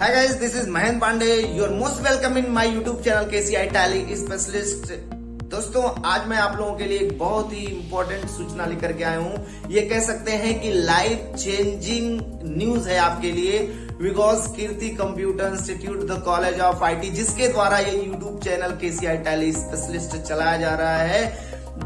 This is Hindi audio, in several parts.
Hi guys, this is Mahen Pandey. You are most welcome in my YouTube channel KCI Tally Specialist. दोस्तों आज मैं आप लोगों के लिए एक बहुत ही इंपॉर्टेंट सूचना लेकर के आया हूँ ये कह सकते हैं कि लाइफ चेंजिंग न्यूज़ है आपके लिए because Kirti computer institute the college of IT जिसके द्वारा ये YouTube channel KCI Tally specialist चलाया जा रहा है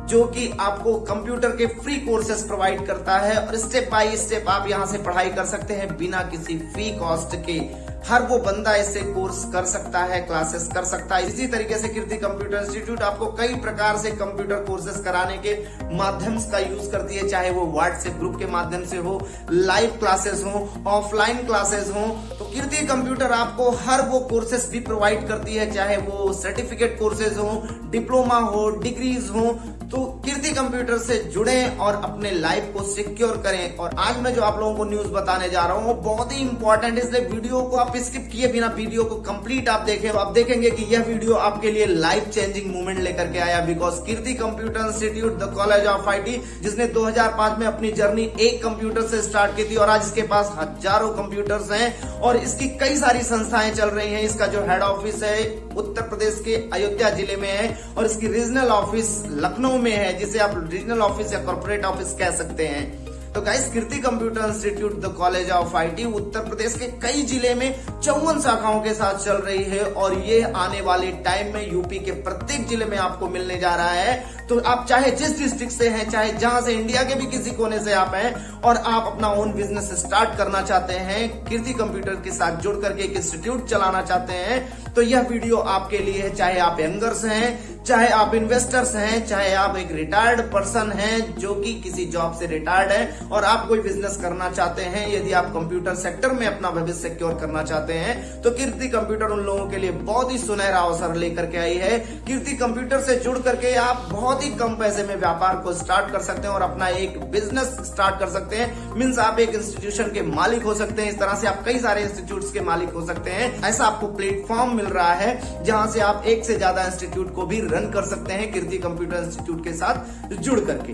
जो कि आपको कंप्यूटर के फ्री कोर्सेस प्रोवाइड करता है और स्टेप बाय स्टेप आप यहाँ से पढ़ाई कर सकते हैं बिना किसी फ़ी कॉस्ट के हर वो बंदा इससे कोर्स कर सकता है, क्लासेस कर सकता है। इसी तरीके से कीर्ति कंप्यूटर इंस्टीट्यूट आपको कई प्रकार से कंप्यूटर कोर्सेस कराने के माध्यम का यूज़ करती है, चाहे वो व्हाट्सएप ग्रुप के माध्यम से हो लाइव क्लासेस हो ऑफलाइन क्लासेस हो। तो कीर्ति कंप्यूटर आपको हर वो कोर्सेस भी प्रोवाइड करती है, चाहे वो सर्टिफिकेट कोर्सेज हो डिप्लोमा हो डिग्रीज हो। तो कीर्ति कंप्यूटर से जुड़े और अपने लाइफ को सिक्योर करें। और आज मैं जो आप लोगों को न्यूज़ बताने जा रहा हूँ, वो बहुत ही इंपॉर्टेंट इसलिए वीडियो को आप स्किप किए बिना वीडियो को कंप्लीट आप देखें। आप देखेंगे कि यह वीडियो आपके लिए लाइफ चेंजिंग मूवमेंट लेकर के आया। Because Kirti computer institute the college of IT जिसने 2005 में अपनी जर्नी एक कंप्यूटर से स्टार्ट की थी और आज इसके पास हज़ारों कंप्यूटर्स हैं। और इसकी कई सारी संस्थाएँ चल रही हैं। इसका जो हेड ऑफ़िस है, उत्तर प्रदेश के अयोध्या ज़िले में है और इसकी रीजनल ऑफ़िस लखनऊ में है, जिसे आप रीजनल ऑफ़िस या कॉर्पोरेट ऑफ़िस कह सकते हैं। तो guys Kirti computer institute the college of IT Uttar Pradesh के कई ज़िले में चौवन शाखाओं के साथ चल रही है और ये आने वाले टाइम में यूपी के प्रत्येक ज़िले में आपको मिलने जा रहा है। तो आप चाहे जिस डिस्ट्रिक्ट से हैं, चाहे जहाँ से इंडिया के भी किसी कोने से आप हैं, और आप अपना ओन बिज़नेस स्टार्ट करना चाहते हैं कीर्ति कंप्यूटर के साथ जुड़ करके एक इंस्टीट्यूट चलाना चाहते हैं तो यह वीडियो आपके लिए है। चाहे आप यंगर्स हैं चाहे आप इन्वेस्टर्स हैं, चाहे आप एक रिटायर्ड पर्सन हैं, जो कि किसी जॉब से रिटायर्ड है, और आप कोई बिज़नेस करना चाहते हैं, यदि आप कंप्यूटर सेक्टर में अपना भविष्य सिक्योर करना चाहते हैं तो कीर्ति कंप्यूटर उन लोगों के लिए बहुत ही सुनहरा अवसर लेकर के आई है। कीर्ति कंप्यूटर से जुड़ करके आप बहुत ही कम पैसे में व्यापार को स्टार्ट कर सकते हैं और अपना एक बिज़नेस स्टार्ट कर सकते हैं। मीन्स आप एक इंस्टीट्यूशन के मालिक हो सकते हैं, इस तरह से आप कई सारे इंस्टीट्यूट के मालिक हो सकते हैं। ऐसा आपको प्लेटफॉर्म मिल रहा है, जहाँ से आप एक से ज़्यादा इंस्टीट्यूट को भी रन कर सकते हैं कीर्ति कंप्यूटर इंस्टीट्यूट के साथ जुड़ करके।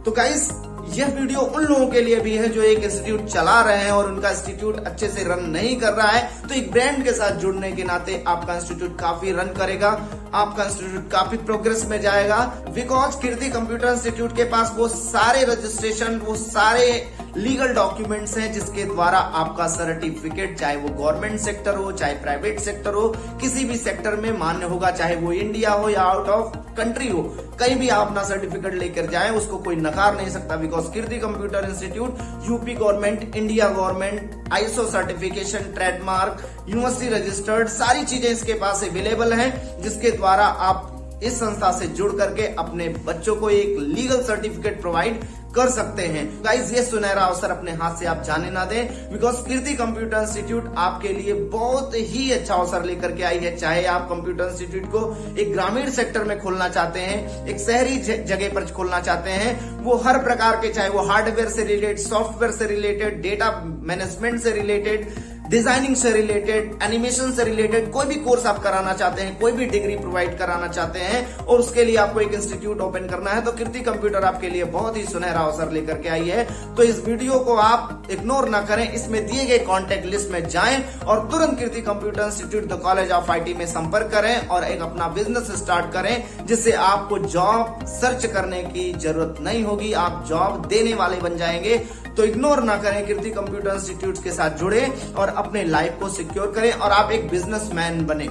तो गाइस यह वीडियो उन लोगों के लिए भी है जो एक इंस्टीट्यूट चला रहे हैं और उनका इंस्टीट्यूट अच्छे से रन नहीं कर रहा है। तो एक ब्रांड के साथ जुड़ने के नाते आपका इंस्टीट्यूट काफ़ी रन करेगा, आपका इंस्टीट्यूट काफ़ी प्रोग्रेस में जाएगा। बिकॉज़ कीर्ति कंप्यूटर इंस्टीट्यूट के पास वो सारे रजिस्ट्रेशन वो सारे लीगल डॉक्यूमेंट्स हैं जिसके द्वारा आपका सर्टिफिकेट, चाहे वो गवर्नमेंट सेक्टर हो, चाहे प्राइवेट सेक्टर हो, किसी भी सेक्टर में मान्य होगा, चाहे वो इंडिया हो या आउट ऑफ़ कंट्री हो, कहीं भी आप अपना सर्टिफिकेट लेकर जाए, उसको कोई नकार नहीं सकता because Kirti computer institute UP government India government ISO certification trademark university registered सारी चीज़ें इसके पास अवेलेबल है, जिसके द्वारा आप इस संस्था से जुड़ करके अपने बच्चों को एक लीगल सर्टिफिकेट प्रोवाइड कर सकते हैं। गाइज़ ये सुनहरा अवसर अपने हाथ से आप जाने ना दें बिकॉज़ कीर्ति कंप्यूटर इंस्टीट्यूट आपके लिए बहुत ही अच्छा अवसर लेकर के आई है। चाहे आप कंप्यूटर इंस्टीट्यूट को एक ग्रामीण सेक्टर में खोलना चाहते हैं, एक शहरी जगह पर खोलना चाहते हैं, वो हर प्रकार के, चाहे वो हार्डवेयर से रिलेटेड सॉफ्टवेयर से रिलेटेड डेटा मैनेजमेंट से रिलेटेड डिज़ाइनिंग से रिलेटेड, एनिमेशन से रिलेटेड कोई भी कोर्स आप कराना चाहते हैं, कोई भी डिग्री प्रोवाइड कराना चाहते हैं और उसके लिए आपको एक इंस्टीट्यूट ओपन करना है तो कीर्ति कंप्यूटर आपके लिए बहुत ही सुनहरा अवसर लेकर के आई है। तो इस वीडियो को आप इग्नोर ना करें, इसमें दिए गए कॉन्टेक्ट लिस्ट में जाए और तुरंत Kirti computer institute the college of IT में संपर्क करें और एक अपना बिज़नेस स्टार्ट करें, जिससे आपको जॉब सर्च करने की ज़रूरत नहीं होगी, आप जॉब देने वाले बन जाएँगे। तो इग्नोर ना करें कीर्ति कंप्यूटर इंस्टीट्यूट के साथ जुड़े और अपने लाइफ को सिक्योर करें और आप एक बिजनेसमैन बने।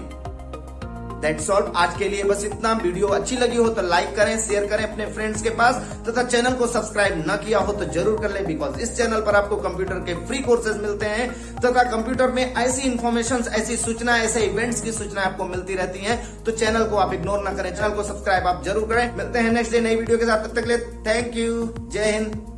दैट्स ऑल आज के लिए बस इतना। वीडियो अच्छी लगी हो तो लाइक करें शेयर करें अपने फ्रेंड्स के पास तथा चैनल को सब्सक्राइब न किया हो तो ज़रूर कर लें बिकॉज़ इस चैनल पर आपको कंप्यूटर के फ्री कोर्सेज मिलते हैं। तथा कंप्यूटर में ऐसी इन्फॉर्मेशन ऐसी सूचना ऐसे इवेंट्स की सूचना आपको मिलती रहती है। तो चैनल को आप इग्नोर न करें। चैनल को सब्सक्राइब आप ज़रूर करें। मिलते हैं नेक्स्ट डे नई वीडियो के साथ। तब तक ले थैंक यू जय हिंद।